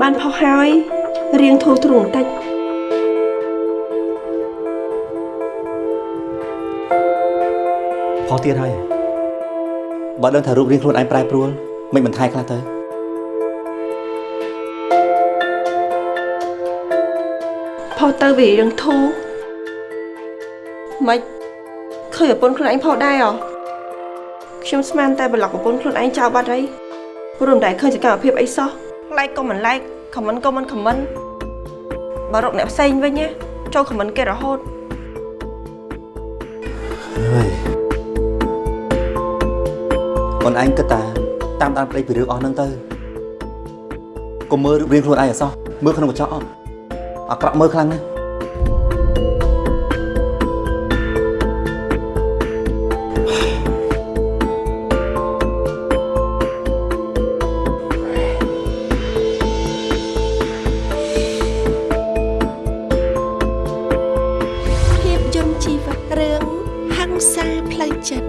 បានផុសហើយរៀងធូរទ្រូងបន្តិចផុសទៀតហើយបើដឹងថារូបរាងខ្លួនឯងប្រែប្រួលមិនបន្ថែខ្លះទៅផុសទៅវារៀងធូរមិនឃើញប្រពន្ធខ្លួនឯងផុសដែរអ្ហ៎ខ្ញុំស្មានតែប្លុកប្រពន្ធខ្លួនឯងចោលបាត់ហើយព្រោះមិនដែលឃើញសកម្មភាពអីសោះ like ក៏មិន like comment ក៏មិន comment បើរកអ្នកផ្សេងវិញណាចូល comment គេរហូតហើយអូនឯងគិតតាតាមដានប្តីពីរឿងអស់ហ្នឹងទៅកុំមើលរូបរាងខ្លួនឯងអសោះមើលក្នុងកញ្ចក់អត់អាក្រក់មើលខ្លាំងណាស់ ជីវិតរឿងហង្សាផ្លូវចិត្ត